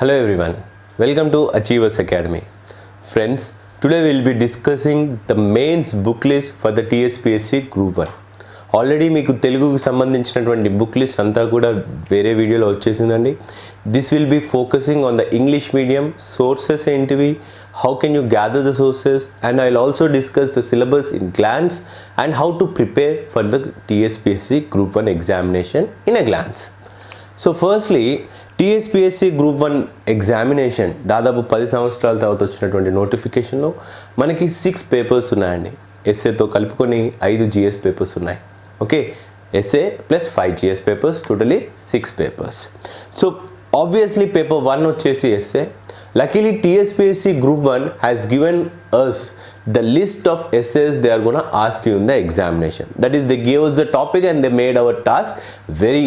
Hello everyone, welcome to Achievers Academy. Friends, today we will be discussing the mains book list for the TSPSC Group 1. Already మీకు తెలుగుకు సంబంధించినటువంటి book list అంతా కూడా వేరే వీడియోలో వచ్చేసిందండి this will be focusing on the English medium sources ఏంటివి how can you gather the sources and I also discuss the syllabus in glance and how to prepare for the TSPSC group one examination in a glance so firstly TSPSC group one examination దాదాపు పది సంవత్సరాల తర్వాత వచ్చినటువంటి నోటిఫికేషన్లో మనకి six papers ఉన్నాయండి. ఎస్ఏతో కలుపుకొని ఐదు జిఎస్ పేపర్స్ ఉన్నాయి. Okay? SA plus five GS papers totally six papers. So obviously paper one వచ్చేసి SA. Luckily TSPSC group one has given us the list of SAs they are going ask ask you in the examination. That is they gave us the topic and they made our task very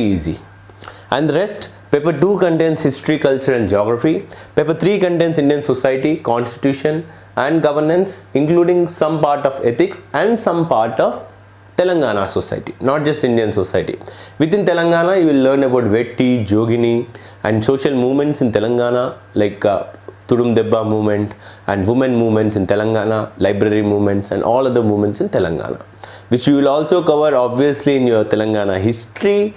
paper 2 contains history culture and geography. Paper 3 contains indian society constitution and governance including some part of ethics and some part of telangana society not just indian society. Within telangana you will learn about vetti jogini and social movements in telangana like uh, Tudum Debba movement and women movements in Telangana, library movements and all other movements in Telangana, which you will also cover obviously in your Telangana history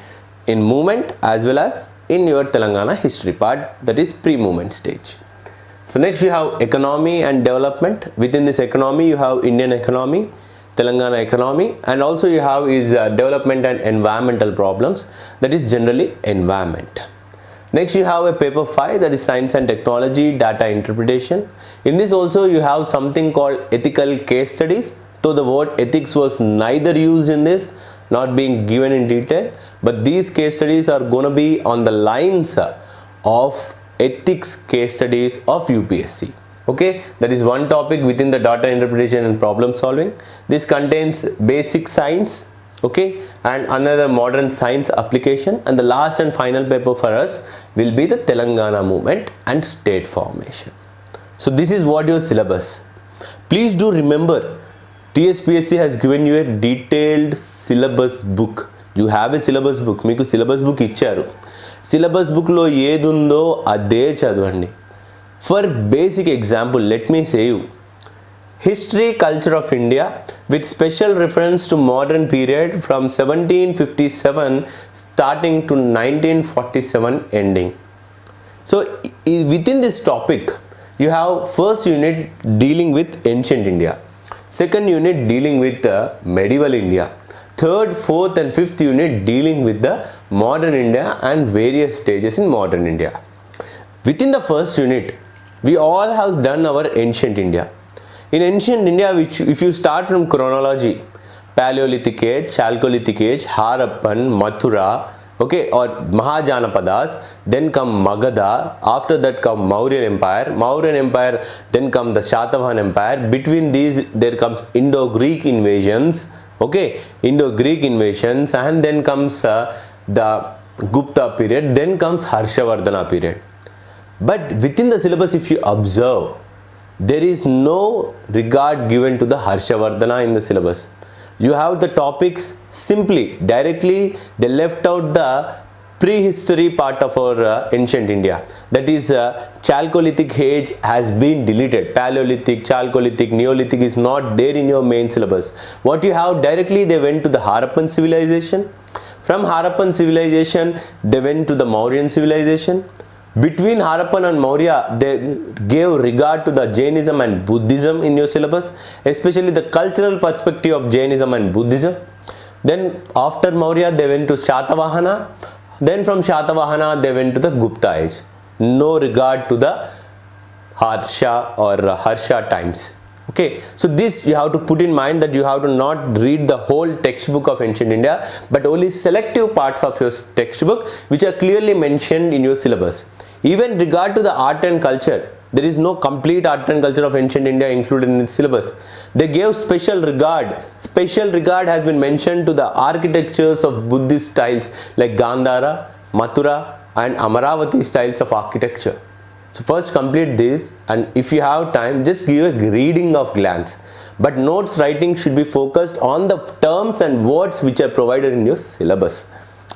in movement as well as in your Telangana history part that is pre-movement stage. So next you have economy and development. Within this economy you have Indian economy, Telangana economy and also you have is uh, development and environmental problems that is generally environment. Next you have a paper 5 that is science and technology data interpretation. In this also you have something called ethical case studies. Though the word ethics was neither used in this not being given in detail but these case studies are going to be on the lines uh, of ethics case studies of UPSC. Okay, that is one topic within the data interpretation and problem solving. This contains basic science, okay and another modern science application and the last and final paper for us will be the Telangana movement and state formation. So this is what your syllabus. Please do remember TSPSC has given you a detailed syllabus book you have a syllabus book మీకు syllabus book ఇచ్చారు syllabus బుక్లో ఏది ఉందో అదే చదవండి for basic example let me say history culture of India with special reference to modern period from seventeen fifty seven starting to nineteen forty seven ending so within this topic you have first unit dealing with ancient India second unit dealing with the medieval india. Third fourth and fifth unit dealing with the modern india and various stages in modern india. Within the first unit we all have done our ancient india. In ancient india which if you start from chronology paleolithic age chalcolithic age harappan mathura okay or mahajanapadas then come magadha after that come mauryan empire. Mauryan empire then come the shatavahan empire. Between these there comes indo-greek invasions okay? Indo-greek invasions and then comes uh, the gupta period then comes harshavardhana period. But within the syllabus if you observe there is no regard given to the harshavardhana in the syllabus you have the topics simply directly they left out the prehistory part of our uh, ancient india. That is uh, chalcolithic age has been deleted. Paleolithic chalcolithic neolithic is not there in your main syllabus. What you have directly they went to the harappan civilization. From harappan civilization they went to the mauryan civilization between Harappan and Maurya, they gave regard to the Jainism and Buddhism in your syllabus, especially the cultural perspective of Jainism and Buddhism. Then after Maurya, they went to Shatavahana. Then from Shatavahana, they went to the Gupta age. No regard to the Harsha or Harsha times. Okay, so this you have to put in mind that you have to not read the whole textbook of ancient India, but only selective parts of your textbook which are clearly mentioned in your syllabus. Even regard to the art and culture, there is no complete art and culture of ancient India included in its syllabus. They gave special regard. Special regard has been mentioned to the architectures of Buddhist styles like Gandhara, Mathura and Amaravati styles of architecture. So first complete this and if you have time just give a reading of glance. But notes writing should be focused on the terms and words which are provided in your syllabus.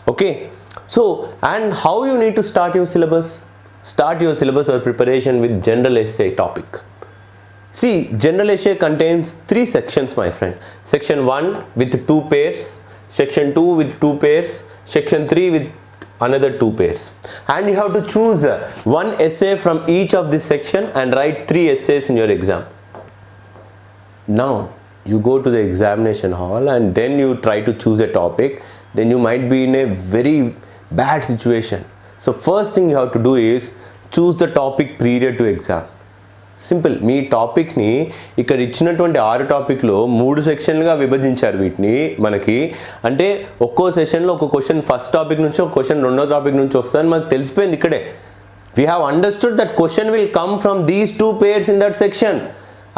Okay. So and how you need to start your syllabus? start your syllabus or preparation with general essay topic. See, general essay contains three sections, my friend. Section 1 with two pairs, section 2 with two pairs, section 3 with another two pairs. And you have to choose uh, one essay from each of this section and write three essays in your exam. Now, you go to the examination hall and then you try to choose a topic, then you might be in a very bad situation. So, first thing you have to do is choose the topic period to exam. Simple. మీ టాపిక్ని ఇక్కడ ఇచ్చినటువంటి ఆరు టాపిక్లో మూడు సెక్షన్లుగా విభజించారు వీటిని మనకి. అంటే ఒక్కో సెషన్లో ఒక క్వశ్చన్ ఫస్ట్ టాపిక్ నుంచి ఒక క్వశ్చన్ రెండో టాపిక్ నుంచి వస్తుందని మనకు తెలిసిపోయింది ఇక్కడే. We have understood that question will come from these two papers in that section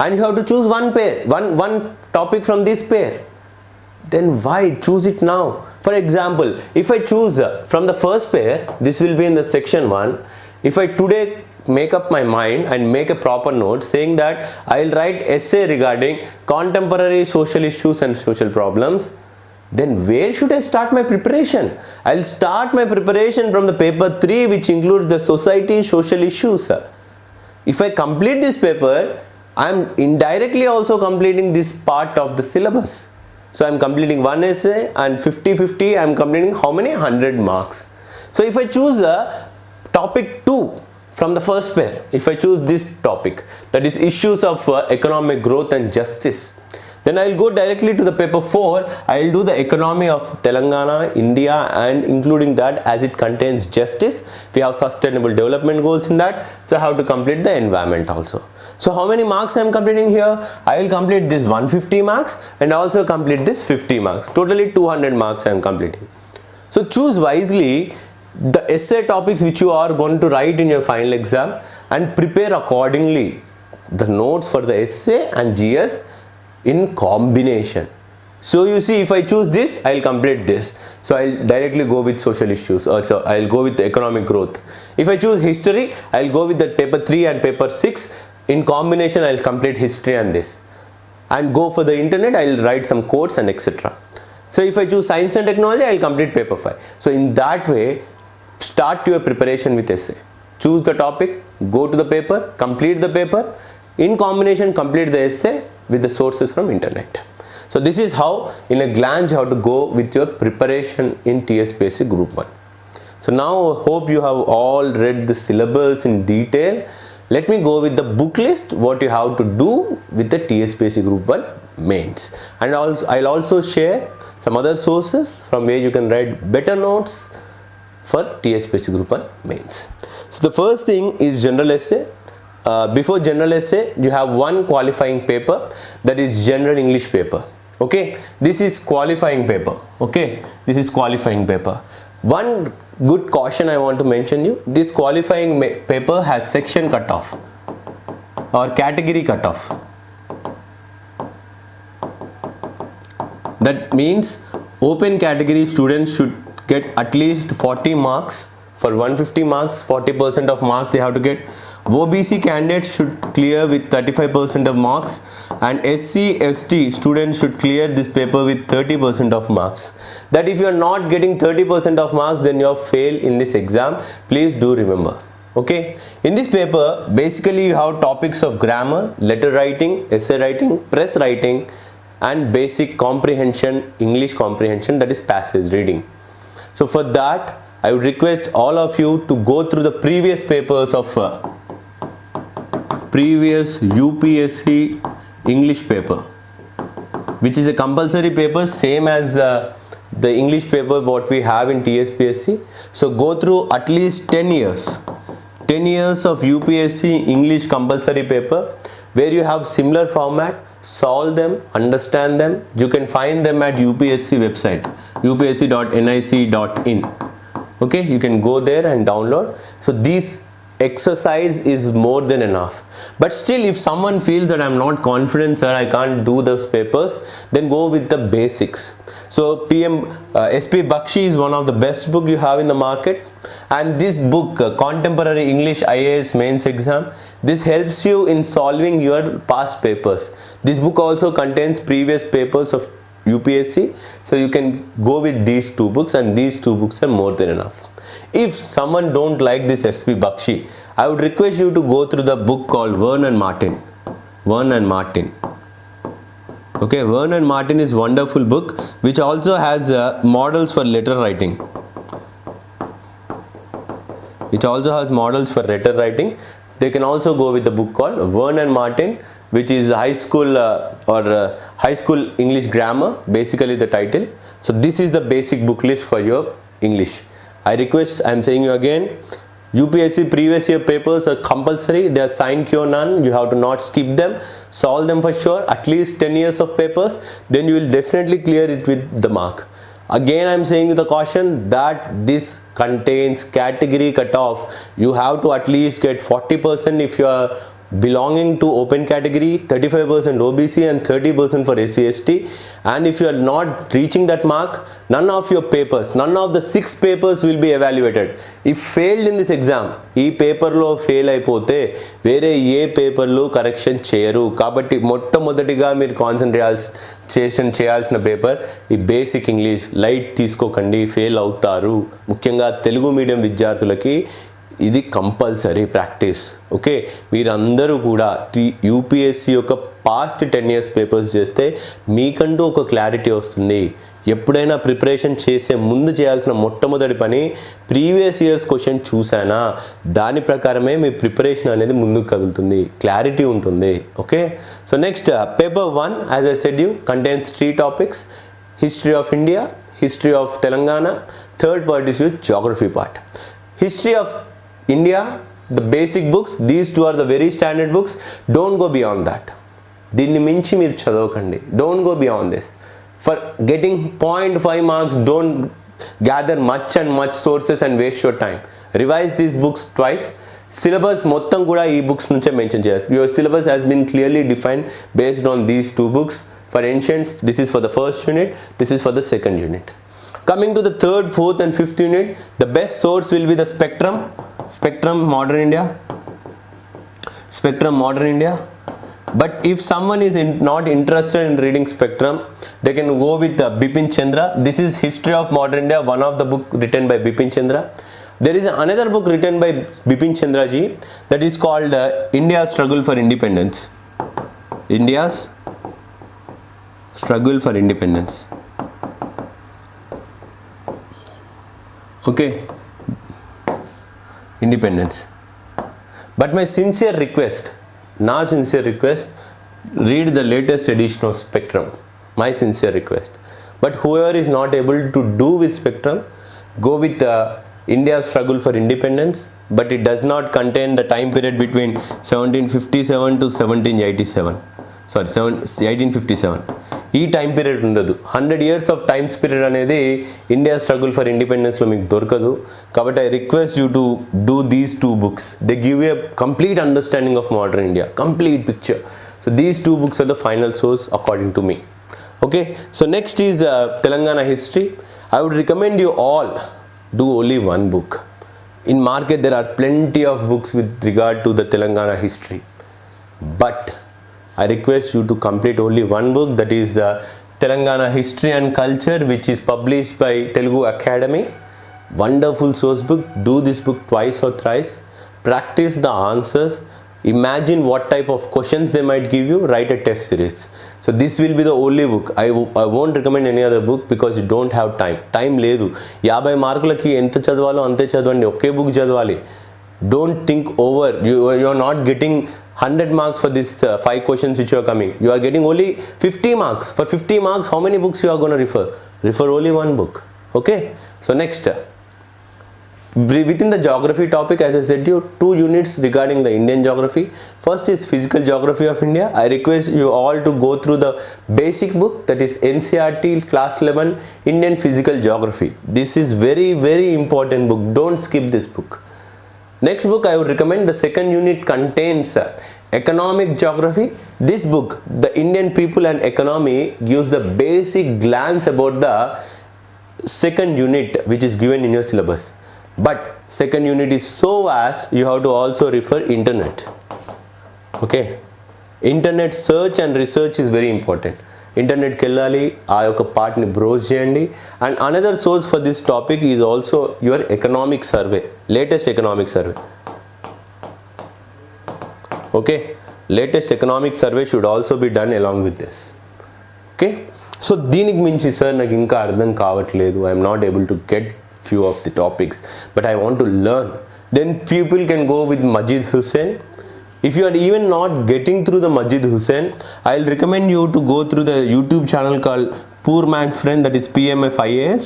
and you have to choose one paper one one topic from this paper then why choose it now? For example if i choose from from the first pair this will be in the section 1 if i today make up my mind and make a proper note saying that i'll write essay regarding contemporary social issues and social problems then where should i start my preparation i'll start my preparation from the paper 3 which includes the society social issues if i complete this paper i'm indirectly also completing this part of the syllabus so I'm completing one essay and 50-50 I'm completing how many? 100 marks. So if I choose a topic 2 from the first pair, if I choose this topic that is issues of uh, economic growth and justice, then I'll go directly to the paper 4. I'll do the economy of Telangana, India and including that as it contains justice. We have sustainable development goals in that. So how to complete the environment also. So how many marks I am completing here? I will complete this 150 marks and also complete this 50 marks. Totally 200 marks I am completing. So choose wisely the essay topics which you are going to write in your final exam and prepare accordingly the notes for the essay and GS in combination. So you see if I choose this, I will complete this. So I will directly go with social issues or so I will go with economic growth. If I choose history, I will go with the paper 3 and paper 6. In combination, I will complete history and this. And go for the internet, I will write some quotes and etc. So if I choose science and technology, I will complete paper 5. So in that way, start your preparation with essay. Choose the topic, go to the paper, complete the paper. In combination, complete the essay with the sources from internet. So this is how in a glance you have to go with your preparation in TSPSC group 1. So now hope you have all read the syllabus in detail. Let me go with the book list what you have to do with the TSPSC group 1 mains. And also I'll also share some other sources from where you can write better notes for TSPSC group 1 mains. So the first thing is general essay. Uh, before general essay you have one qualifying paper that is general english paper. Okay? This is qualifying paper. Okay? This is qualifying paper. One good caution i want to mention you this qualifying paper has section cutoff or category cutoff. That means open category students should get at least 40 marks. For 150 marks 40% of marks they have to get. OBC candidates should clear with 35% of marks and SC ST students should clear this paper with 30% of marks. That if you are not getting 30% of marks then you have failed in this exam. Please do remember. Okay? In this paper basically you have topics of grammar letter writing essay writing press writing and basic comprehension English comprehension that is passage reading so for that I would request all of you to go through the previous papers of uh, previous UPSC English paper which is a compulsory paper same as uh, the English paper what we have in TSPSC so go through at least 10 years 10 years of UPSC English compulsory paper where you have similar format solve them understand them. You can find them at UPSC website upsc.nic.in okay you can go there and download. So these exercise is more than enough. But still if someone feels that i'm not confident sir i can't do those papers then go with the basics so pm uh, sp bakshi is one of the best book you have in the market and this book uh, contemporary english ias mains exam this helps you in solving your past papers this book also contains previous papers of UPSC. So you can go with these two books and these two books are more than enough. If someone don't like this SP Bakshi, I would request you to go through the book called Vern and Martin. Vern and Martin. Okay, Vern and Martin is wonderful book which also has uh, models for letter writing. Which also has models for letter writing. They can also go with the book called Vern and Martin which is high school uh, or uh, high school English grammar basically the title. So this is the basic book list for your English. I request I am saying you again UPSC previous year papers are compulsory. They are signed cure none. You have to not skip them. Solve them for sure. At least 10 years of papers. Then you will definitely clear it with the mark. Again i'm saying with a caution that this contains category cutoff. You have to at least get 40 percent if you are belonging to open category 35% OBC and 30% for SCST and if you are not reaching that mark none of your papers none of the six papers will be evaluated if failed in this exam ఈ పేపర్లో fail అయిపోతే వేరే ఏ పేపర్లు correction చేయరు కాబట్టి మొట్టమొదటిగా మీరు concentration చేయాల్సిన పేపర్ ఈ బేసిక్ ఇంగ్లీష్ లైట్ తీసుకోకండి ఫెయిల్ అవుతారు ముఖ్యంగా తెలుగు మీడియం విద్యార్థులకి ఇది కంపల్సరీ ప్రాక్టీస్ ఓకే? మీరందరూ కూడా యూపీఎస్సి యొక్క పాస్ట్ టెన్ ఇయర్స్ పేపర్స్ చేస్తే మీకంటూ ఒక క్లారిటీ వస్తుంది. ఎప్పుడైనా ప్రిపరేషన్ చేసే ముందు చేయాల్సిన మొట్టమొదటి పని ప్రీవియస్ ఇయర్స్ క్వశ్చన్ చూసానా దాని ప్రకారమే మీ ప్రిపరేషన్ అనేది ముందుకు కదులుతుంది. క్లారిటీ ఉంటుంది okay? So next paper one as a said you contains three topics history of India history of Telangana third part is you geography part history of India, the basic books, these two are the very standard books. Don't go beyond that. దీన్ని మించి మీరు చదవకండి. Don't go beyond this for getting point five marks don't gather much and much sources and waste your time revise these books twice syllabus మొత్తం కూడా ఈ books నుంచే mention చేయాలి. Your syllabus has been clearly defined based on these two books for ancient this is for the first unit this is for the second unit coming to the third fourth and fifth unit the best source will be the spectrum Spectrum Modern India, Spectrum Modern India. But if someone is in, not interested in reading Spectrum, they can go with uh, Bipin Chandra. This is History of Modern India, one of the book written by Bipin Chandra. There is another book written by Bipin Chandra ji that is called uh, India's Struggle for Independence. India's Struggle for Independence. okay independence. But my sincere request, not sincere request, read the latest edition of Spectrum. My sincere request. But whoever is not able to do with Spectrum, go with uh, India's struggle for independence, but it does not contain the time period between 1757 to 1787. Sorry, 1857. ఈ time period ఉండదు. Hundred years of times period అనేది India struggle for ఇండిపెండెన్స్లో మీకు దొరకదు. కాబట్టి I request you to do these two books they give a complete understanding of modern India complete picture so these two books are the final source according to me okay so next is Telangana history I would recommend you all do only one book in market there are plenty of books with regard to the Telangana history but I request you to complete only one book that is the Telangana history and culture which is publish by Telugu academy wonderful source book do this book twice or thrice practice the answers imagine what type of questions they might give you write a test series so this will be the only book I I won't recommend any other book because you don't have time time లేదు. యాభై మార్కులకి ఎంత చదవాలో అంతే చదవండి. ఒకే book చదవాలి. Don't think over you you are not getting 100 marks for these uh, five questions which you are coming. You are getting only 50 marks. For 50 marks how many books you are going to refer? Refer only one book. Okay? So next. Within the geography topic as i said you two units regarding the indian geography. First is physical geography of india. I request you all to go through the basic book that is ncrt class 11 indian physical geography. This is very very important book. Don't skip this book. Next book I would recommend the second unit contains uh, economic geography. This book, The Indian People and Economy, gives the basic glance about the second unit which is given in your syllabus. But second unit is so vast you have to also refer internet. Okay. Internet search and research is very important. ఇంటర్నెట్కి వెళ్ళాలి ఆ యొక్క పార్ట్ని browse చేయండి. And another source for this topic is also your economic survey latest economic survey okay latest economic survey should also be done along with this okay so దీనికి మించి sir నాకు ఇంకా అర్థం కావట్లేదు. I'm not able to get few of the topics but I want to learn then people can go with Majid Husain if you are even not getting through the Majid Hussain, I'll recommend you to go through the YouTube channel called Poor Man's Friend that is PMF IAS.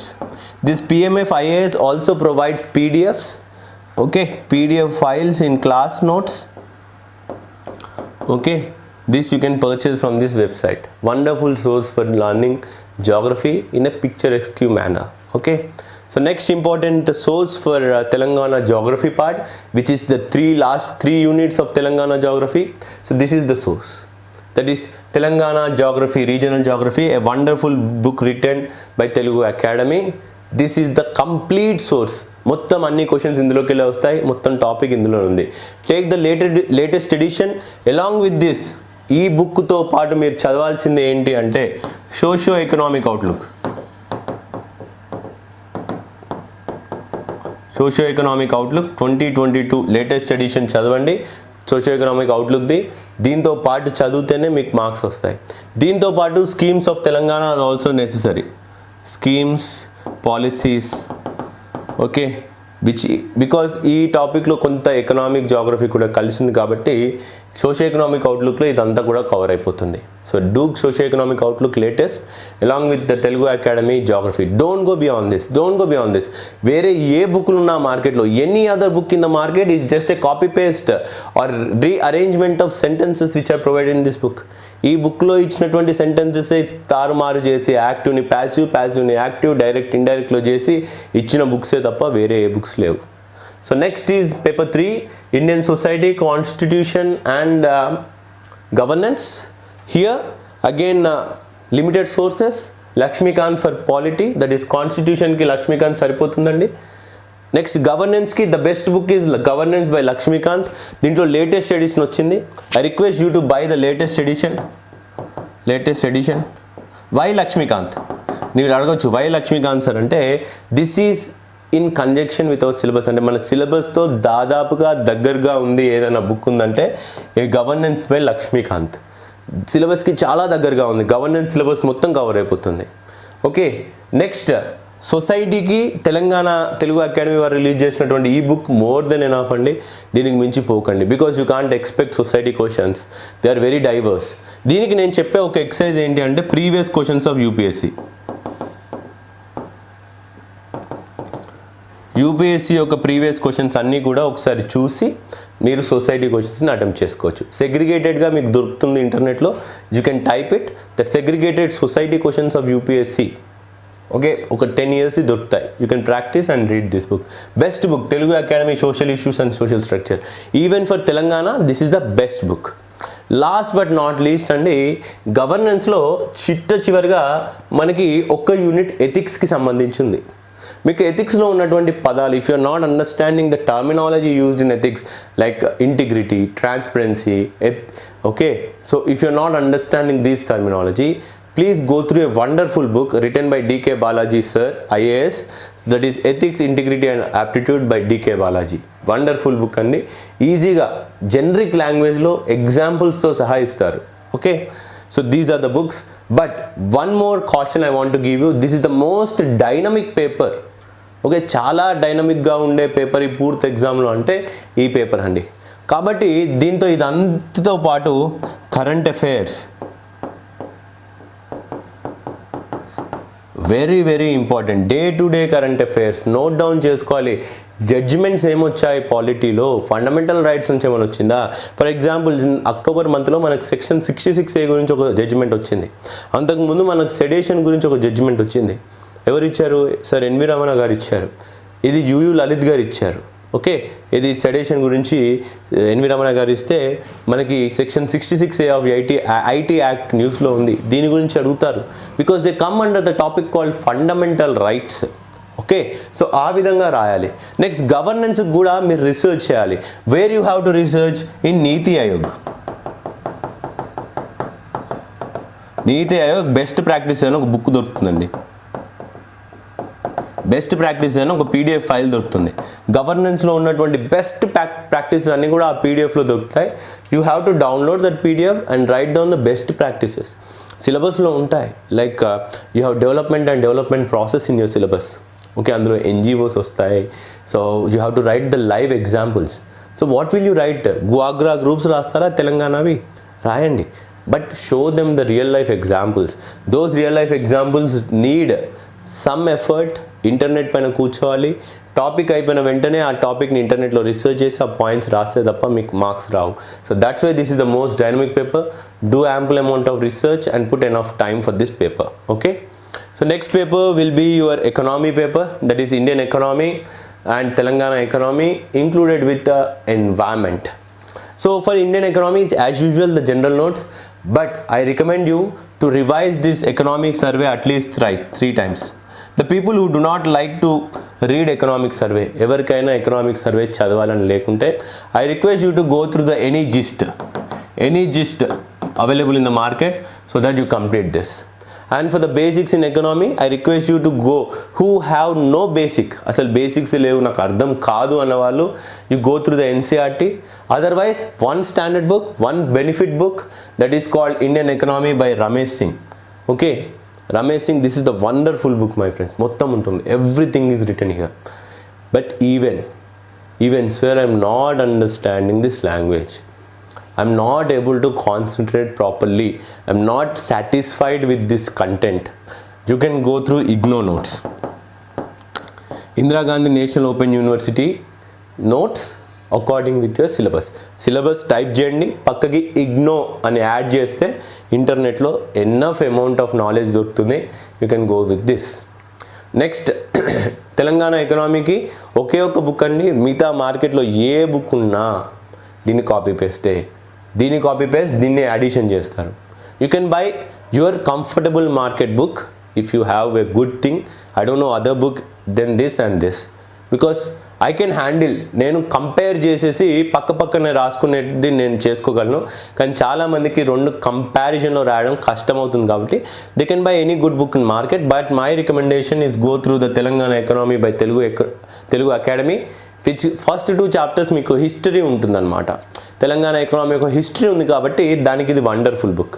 This PMF IAS also provides PDFs, okay, PDF files in class notes. Okay, this you can purchase from this website. Wonderful source for learning geography in a picturesque manner. Okay. So next important source for Telangana geography part which is the three last three units of Telangana geography so this is the source that is Telangana geography regional geography a wonderful book written by Telugu academy this is the complete source మొత్తం అన్ని questions ఇందులోకి వెళ్ళి వస్తాయి. మొత్తం topic ఇందులో ఉంది. Take the లేటెడ్ latest edition along with this ఈ బుక్తో పాటు మీరు చదవాల్సింది ఏంటి అంటే socio economic outlook socio economic outlook twenty twenty two latest edition చదవండి. సోషియో ఎకనామిక్ అవుట్లుక్ది. దీంతో పాటు చదివితేనే మీకు మార్క్స్ వస్తాయి. దీంతో పాటు schemes of Telangana also necessary. Schemes policies okay which because ఈ టాపిక్లో కొంత ఎకనామిక్ జాగ్రఫీ కూడా కలిసింది కాబట్టి సోషియో ఎకనామిక్ అవుట్లుక్లో ఇదంతా కూడా కవర్ అయిపోతుంది. So డూక్ socio economic outlook latest along with the Telugu academy geography don't go beyond this don't go beyond this వేరే ఏ బుక్లు ఉన్న మార్కెట్లో any other book in the market is just a copy paste or rearrangement of sentences which are provide in this book ఈ బుక్లో ఇచ్చినటువంటి sentences తారుమారు చేసి యాక్టివ్ని ప్యాసివ్ ప్యాసివ్ని యాక్టివ్ డైరెక్ట్ ఇండైరెక్ట్లో చేసి ఇచ్చిన బుక్సే తప్ప వేరే ఏ బుక్స్ లేవు. So next is paper three Indian society constitution and governance here again limited sources Laxmikanth for polity that is కాన్స్టిట్యూషన్కి Laxmikanth సరిపోతుందండి next గవర్నెన్స్కి the best book is governance by Laxmikanth దీంట్లో లేటెస్ట్ ఎడిషన్ వచ్చింది I request you to buy the latest edition latest edition why Laxmikanth మీరు అడగచ్చు why Laxmikanth sir అంటే this is in conjunction with our syllabus అంటే మన సిలబస్తో దాదాపుగా దగ్గరగా ఉంది ఏదైనా బుక్ ఉందంటే గవర్నెన్స్ బై లక్ష్మీకాంత్ సిలబస్కి చాలా దగ్గరగా ఉంది. గవర్నెన్స్ సిలబస్ మొత్తం కవర్ అయిపోతుంది. ఓకే నెక్స్ట్ సొసైటీకి తెలంగాణ తెలుగు అకాడమీ వారు రిలీజ్ చేసినటువంటి ఈ బుక్ మోర్ దెన్ ఎనాఫ్ అండి. దీనికి మించి పోకండి. Because you can't expect society questions they are very diverse దీనికి నేను చెప్పే ఒక ఎక్సైజ్ ఏంటి అంటే previous questions of UPSC UPSC యొక్క ప్రీవియస్ క్వశ్చన్స్ అన్నీ కూడా ఒకసారి చూసి మీరు సొసైటీ క్వశ్చన్స్ని అటెంప్ట్ చేసుకోవచ్చు. సెగ్రిగేటెడ్గా మీకు దొరుకుతుంది ఇంటర్నెట్లో. You can type it that segregated society questions of UPSC okay ఒక టెన్ ఇయర్స్ దొరుకుతాయి. You can practice and read this book best book Telugu academy social issues and social structure even for Telangana this is the best book last but not least అండి గవర్నెన్స్లో చిట్ట చివరిగా మనకి ఒక్క unit ఎథిక్స్కి సంబంధించింది. మీకు ఎథిక్స్లో ఉన్నటువంటి పదాలు if you're not understanding the terminology used in ethics like integrity transparency ఎత్ okay so if you're not understanding these terminology please go through a wonderful book written by DK Balaji sir IAS that is ethics integrity and aptitude by DK Balaji wonderful book అండి. ఈజీగా generic లాంగ్వేజ్లో ఎగ్జాంపుల్స్తో సహా ఇస్తారు. Okay so these are the books but one more caution I want to give you. This is the most dynamic paper okay చాలా డైనమిక్గా ఉండే paper ఈ పూర్తి ఎగ్జామ్లో అంటే ఈ పేపర్ అండి కాబట్టి దీంతో ఇదంతతో పాటు current affairs very very important day to day current affairs note down చేసుకోవాలి జడ్జిమెంట్స్ ఏమొచ్చాయి పాలిటీలో? ఫండమెంటల్ రైట్స్ నుంచి ఏమైనా వచ్చిందా? ఫర్ ఎగ్జాంపుల్ అక్టోబర్ మంత్లో మనకు సెక్షన్ సిక్స్టీ సిక్స్ ఏ గురించి ఒక జడ్జిమెంట్ వచ్చింది. అంతకుముందు మనకు సెడేషన్ గురించి ఒక జడ్జిమెంట్ వచ్చింది. ఎవరు ఇచ్చారు సార్ ఎన్వి రమణ గారు ఇచ్చారు ఇది యుయు లలిత్ గారు ఇచ్చారు ఓకే? ఇది సెడేషన్ గురించి ఎన్వి రమణ గారు ఇస్తే మనకి section sixty six A of IT IT act న్యూస్లో ఉంది. దీని గురించి అడుగుతారు. Because they come under the topic called fundamental rights okay so ఆ విధంగా రాయాలి. నెక్స్ట్ గవర్నెన్స్ కూడా మీరు రీసెర్చ్ చేయాలి. Where you have to research in NITI Aayog NITI Aayog best practice అని ఒక బుక్ దొరుకుతుందండి. బెస్ట్ ప్రాక్టీస్ అని ఒక పీడిఎఫ్ ఫైల్ దొరుకుతుంది. గవర్నెన్స్లో ఉన్నటువంటి బెస్ట్ ప్రాక్టీసెస్ అన్నీ కూడా ఆ పీడిఎఫ్లో దొరుకుతాయి. You have to download that PDF and write down the best practices సిలబస్లో ఉంటాయి. Like you have development and development process in your syllabus okay అందులో ఎన్జిఓస్ వస్తాయి. So you have to write the live examples so what will you write గువాగ్రా groups రాస్తారా? తెలంగాణవి? రాయండి. But show them the real life examples those real life examples need some effort internet పైన కూర్చోవాలి. Topic అయిపోయిన వెంటనే ఆ టాపిక్ని ఇంటర్నెట్లో రీసెర్చ్ చేసి ఆ పాయింట్స్ రాస్తే తప్ప మీకు marks Rao. So that's why this is the most dynamic paper do ample amount of research and put an of time for this paper okay so next paper will be your economy paper that is indian economy and Telangana economy included with the environment. So for Indian economy, it's as usual the general notes, but I recommend you to revise this economic survey at least thrice, three times. The people who do not like to read economic survey, ఎవరికైనా economic survey చదవాలని లేకుంటే I request you to go through the any gist, any gist available in the market so that you complete this. And for the basics in economy I request you to go who have no basic అసలు basics లేవు నాకు అర్థం కాదు అన్న వాళ్ళు you go through the NCERT otherwise one standard book one benefit book that is called Indian economy by Ramesh Singh okay Ramesh Singh this is the wonderful book my friends మొత్తం ఉంటుంది. Everything is written here but even even sir I'm not understanding this language I'm not able to concentrate properly I'm not satisfied with this content you can go through IGNOU notes Indira Gandhi national open university notes according with your syllabus syllabus type చేయండి పక్కకి ఇగ్నో అని add చేస్తే ఇంటర్నెట్లో enough amount of knowledge దొరుకుతుంది. You can go with this next Telangana ఎకనామీకి ఒకే ఒక book అండి. మిగతా మార్కెట్లో ఏ బుక్ ఉన్నా దీన్ని కాపీ పేస్టే దీన్ని కాపీ పేస్ట్ దీన్ని అడిషన్ చేస్తారు. You can buy your comfortable market book if you have a good thing I don't know other book then this and this because I can handle నేను compare చేసేసి పక్క పక్కనే రాసుకునేది నేను చేసుకోగలను. కానీ చాలామందికి రెండు కంపారిజన్లో రాయడం కష్టమవుతుంది కాబట్టి they can buy any good book in market but my recommendation is go through the Telangana economy by Telugu Telugu academy which first two chapters మీకు హిస్టరీ ఉంటుందన్నమాట. తెలంగాణ ఎకనామీ యొక్క హిస్టరీ ఉంది కాబట్టి దానికి ఇది వండర్ఫుల్ బుక్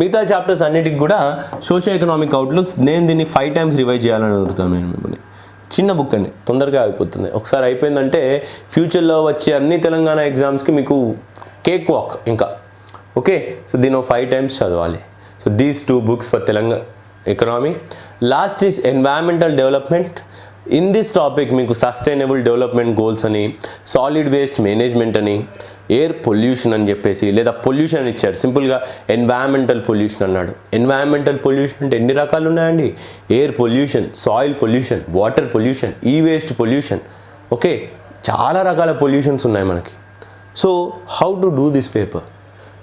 మిగతా చాప్టర్స్ అన్నిటికి కూడా సోషల్ ఎకనామిక్ అవుట్లుక్స్ నేను దీన్ని ఫైవ్ టైమ్స్ రివైజ్ చేయాలని అడుగుతాను నేను మిమ్మల్ని. చిన్న బుక్ అండి తొందరగా అయిపోతుంది. ఒకసారి అయిపోయిందంటే ఫ్యూచర్లో వచ్చే అన్ని తెలంగాణ ఎగ్జామ్స్కి మీకు కేక్ వాక్ ఇంకా. ఓకే సో దీని ఫైవ్ టైమ్స్ చదవాలి. So these two books for Telangana economy last is environmental development in this topic మీకు సస్టైనబుల్ డెవలప్మెంట్ గోల్స్ అని సాలిడ్ వేస్ట్ మేనేజ్మెంట్ అని ఎయిర్ పొల్యూషన్ అని చెప్పేసి లేదా పొల్యూషన్ అని ఇచ్చారు సింపుల్గా ఎన్వైరన్మెంటల్ పొల్యూషన్ అన్నాడు. ఎన్వైరన్మెంటల్ పొల్యూషన్ అంటే ఎన్ని రకాలు ఉన్నాయండి? Air pollution soil pollution water pollution e waste pollution okay చాలా రకాల పొల్యూషన్స్ ఉన్నాయి మనకి. So how to do this paper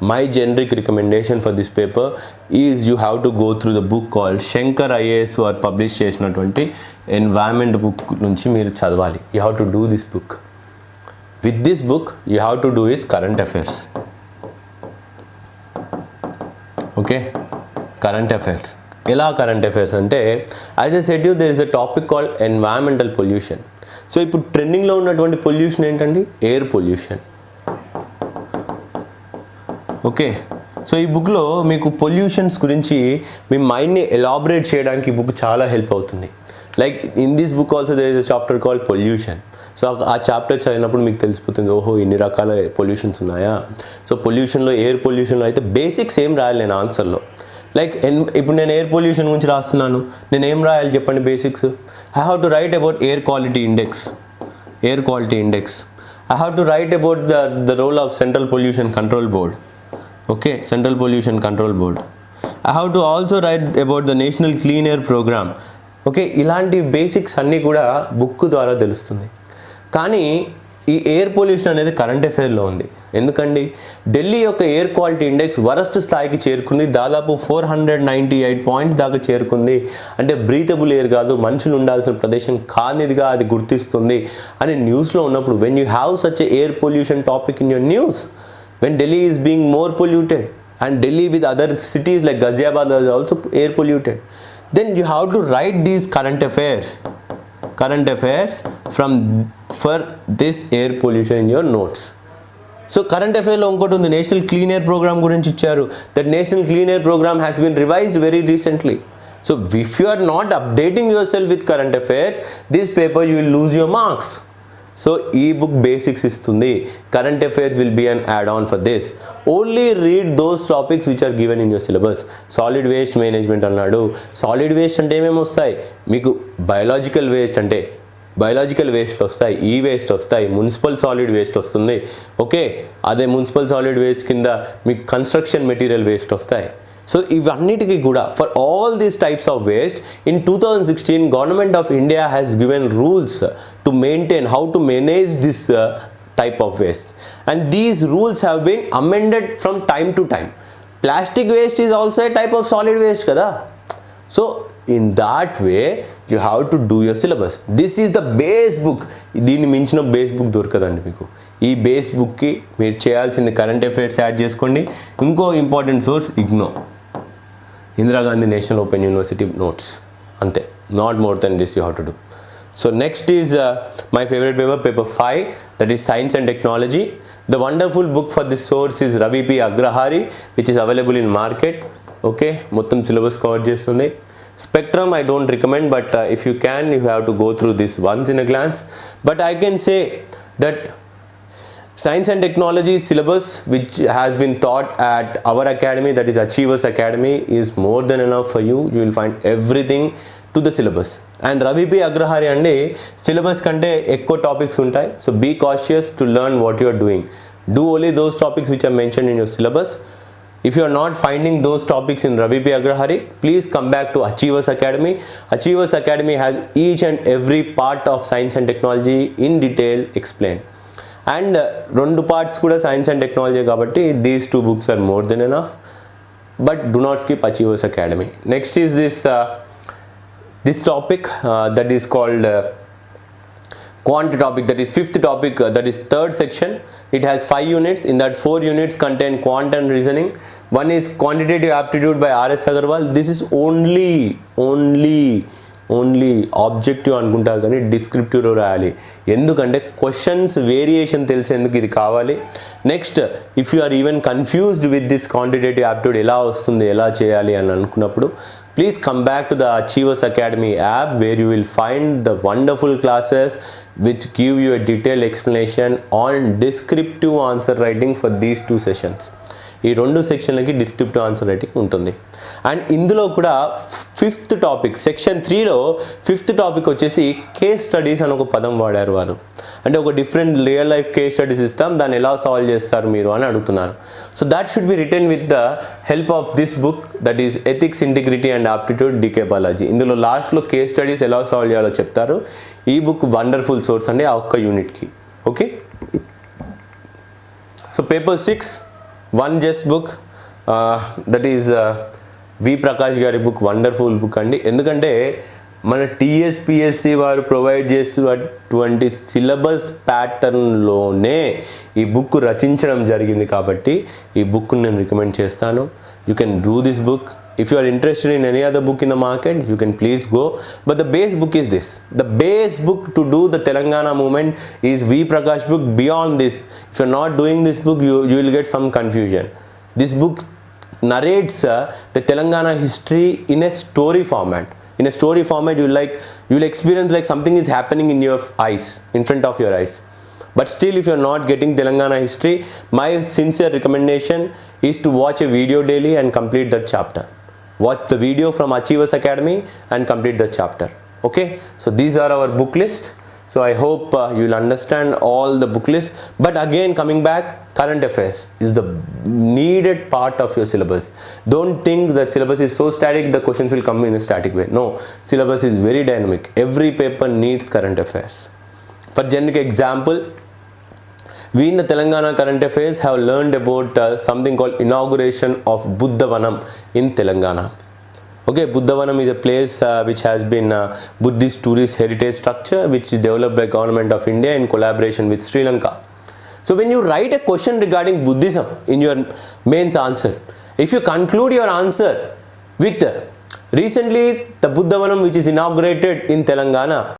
my generic recommendation for this paper is you have to go through the book call Shankar IAS వారు publish చేసినటువంటి environment book నుంచి మీరు చదవాలి. You have to do this book with this book you have to do its current affairs okay current affairs ఎలా current affairs అంటే as a set you there is a topic called environmental pollution so ఇప్పుడు ట్రెండింగ్లో ఉన్నటువంటి pollution ఏంటండి? Air pollution okay. So ఈ బుక్లో మీకు pollutions గురించి మీ మైండ్ని ఎలాబరేట్ చేయడానికి ఈ బుక్ చాలా హెల్ప్ అవుతుంది. Like in this book also they is chapter call pollution. So ఆ చాప్టర్ చదివినప్పుడు మీకు తెలిసిపోతుంది ఓహో ఇన్ని రకాల పొల్యూషన్స్ ఉన్నాయా? సో పొల్యూషన్లో ఎయిర్ పొల్యూషన్లో అయితే బేసిక్స్ ఏం రాయాలి నేను ఆన్సర్లో. లైక్ ఎన్ ఇప్పుడు నేను ఎయిర్ పొల్యూషన్ గురించి రాస్తున్నాను. నేను ఏం రాయాలి చెప్పండి basics? I have to write about air quality index. Air quality index. I have to write about the the role of central pollution control board. Okay central pollution control board I have to also write about the national clean air programme okay ఇలాంటి basics అన్నీ కూడా book ద్వారా తెలుస్తుంది. కానీ ఈ air pollution అనేది current అఫైర్లో ఉంది. ఎందుకండి? ఢిల్లీ యొక్క ఎయిర్ క్వాలిటీ ఇండెక్స్ వరస్ట్ స్థాయికి చేరుకుంది. దాదాపు four hundred ninety eight points దాకా చేరుకుంది. అంటే బ్రీతబుల్ ఎయిర్ కాదు మనుషులు ఉండాల్సిన ప్రదేశం కానిదిగా అది గుర్తిస్తుంది. అని న్యూస్లో ఉన్నప్పుడు when you have such air pollution topic in your news When Delhi is being more polluted and Delhi with other cities like Ghaziabad is also air polluted. Then you have to write these current affairs, current affairs from for this air pollution in your notes. So current అఫైర్లో ఇంకోటి ఉంది national clean air programme గురించి ఇచ్చారు that national clean air programme has been revised very recently so if you are not updating yourself with current affairs this paper you will lose your marks So ఈ book basics ఇస్తుంది. Current affairs will be an add on for this only read those topics which are given in your syllabus solid waste management అన్నాడు. Solid waste అంటే ఏమేమి వస్తాయి? మీకు biological waste అంటే biological waste వస్తాయి e waste వస్తాయి municipal solid waste వస్తుంది. Okay అదే మున్సిపల్ సాలిడ్ వేస్ట్ కింద మీకు కన్స్ట్రక్షన్ మెటీరియల్ వేస్ట్ వస్తాయి. సో ఇవన్నిటికీ కూడా for all these types of waste in two thousand sixteen government of India has given rules to maintain how to manage this type of waste and these rules have been amended from time to time plastic waste is also a type of solid waste కదా so in that way you have to do your syllabus this is the base book దీన్ని మించిన base book దొరకదండి మీకు. ఈ base బుక్కి మీరు చేయాల్సింది current affairs add చేసుకోండి. ఇంకో important source IGNOU Indira Gandhi national open university notes. అంతే. Not more than this you how to do so next is my favourite paper paper five that is science and technology the wonderful book for this source is Ravi P Agrahari which is available in market okay మొత్తం syllabus cover చేస్తుంది. Spectrum I don't recommend but if you can you have to go through this once in a glance but I can say that science and technology syllabus which has been taught at our academy that is achievers academy is more than enough for you you will find everything to the syllabus and ravi p agrahari అండి syllabus కంటే ఎక్కువ topics ఉంటాయి so be cautious to learn what you are doing do only those topics which are mention in your syllabus if you are not finding those topics in Ravi P. Agrahari, please come back to Achievers Academy. Achievers Academy has each and every part of science and technology in detail explained. And రెండు parts కూడా science and technology కాబట్టి these two books are more than enough but do not skip Achievers Academy next is this this topic that is called quant topic that is fifth topic uh, that is third section it has five units in that four units contain quant and reasoning one is quantitative aptitude by rs agarwal this is only only only objective అనుకుంటారు కానీ డిస్క్రిప్టివ్లో రాయాలి. ఎందుకంటే questions variation తెలిసేందుకు ఇది కావాలి? Next if you are even confused with this quantitative aptitude ఎలా వస్తుంది ఎలా చేయాలి అని అనుకున్నప్పుడు please come back to the Achievers Academy app where you will find the wonderful classes which give you a detail explanation on descriptive answer writing for these two sessions ఈ రెండు సెక్షన్లకి descriptive answer writing ఉంటుంది. And ఇందులో కూడా fifth topic section త్రీలో fifth topic వచ్చేసి case studies అని ఒక పదం వాడారు వారు. అంటే ఒక different real life case studies ఇస్తాం దాన్ని ఎలా సాల్వ్ చేస్తారు మీరు అని అడుగుతున్నారు. So that should be written with the help of this book that is ethics integrity and aptitude D K Balaji ఇందులో లాస్ట్లో కేస్ స్టడీస్ ఎలా సాల్వ్ చేయాలో చెప్తారు. ఈ బుక్ వండర్ఫుల్ సోర్స్ అండి ఆ ఒక్క యూనిట్కి okay so paper six one just book that is V Prakash గారి బుక్ వండర్ఫుల్ బుక్ అండి. ఎందుకంటే మన టిఎస్పిఎస్సి వారు ప్రొవైడ్ చేసేటువంటి సిలబస్ ప్యాటర్న్లోనే ఈ బుక్ రచించడం జరిగింది కాబట్టి ఈ బుక్ నేను రికమెండ్ చేస్తాను. You can do this book. If you are interested in any other book in the market you can please go. But the base book is this. The base book to do the Telangana movement is V Prakash book. Beyond this if you not doing this book you you will get some confusion. This book narrates uh, the telangana history in a story format. In a story format you like you will experience like something is happening in your eyes in front of your eyes. But still if you're not getting telangana history my sincere recommendation is to watch a video daily and complete that chapter. Watch the video from achievers academy and complete the chapter. Okay? So these are our book list so i hope uh, you will understand all the book list. But again coming back current affairs is the needed part of your syllabus. Don't think that syllabus is so static the questions will come in a static way. No syllabus is very dynamic. Every paper needs current affairs. For generic example we in the Telangana current affairs have learned about uh, something called inauguration of Buddhavanam in Telangana. Okay, Buddhavanam is a place uh, which has been uh, Buddhist tourist heritage structure which is developed by government of India in collaboration with Sri Lanka. So when you write a question regarding Buddhism in your mains answer If you conclude your answer with uh, recently the Buddhavanam which is inaugurated in Telangana,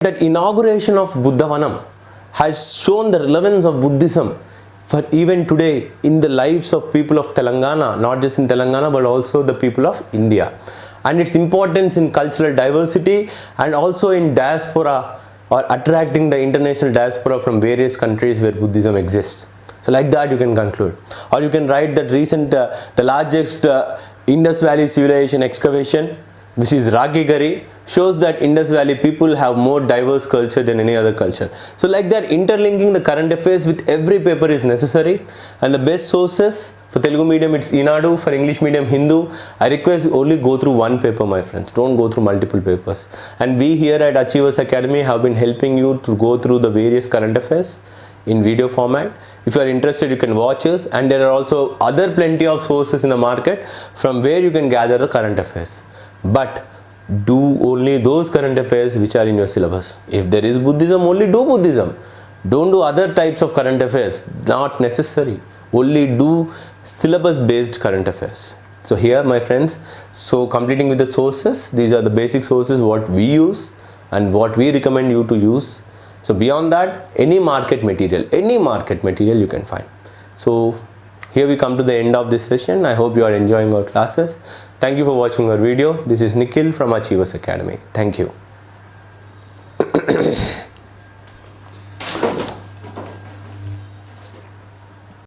that inauguration of Buddhavanam has shown the relevance of Buddhism for even today in the lives of people of Telangana, not just in Telangana but also the people of India. And its importance in cultural diversity and also in diaspora or attracting the international diaspora from various countries where Buddhism exists. So like that you can conclude. Or you can write that recent, uh, the largest uh, Indus Valley civilization excavation which is Rakhigarhi shows that Indus Valley people have more diverse culture than any other culture. So like that interlinking the current affairs with every paper is necessary and the best sources for Telugu medium it's Inadu, for English medium Hindu. I request only go through one paper my friends, don't go through multiple papers. And we here at Achievers Academy have been helping you to go through the various current affairs in video format. If you are interested, you can watch us and there are also other plenty of sources in the market from where you can gather the current affairs. But do only those current affairs which are in your syllabus. If there is Buddhism, only do Buddhism. Don't do other types of current affairs, not necessary. Only do syllabus based current affairs. So here my friends, so completing with the sources, these are the basic sources what we use and what we recommend you to use. So beyond that, any market material, any market material you can find. So here we come to the end of this session. I hope you are enjoying our classes. Thank you for watching our video. This is Nikhil from Achievers Academy. Thank you.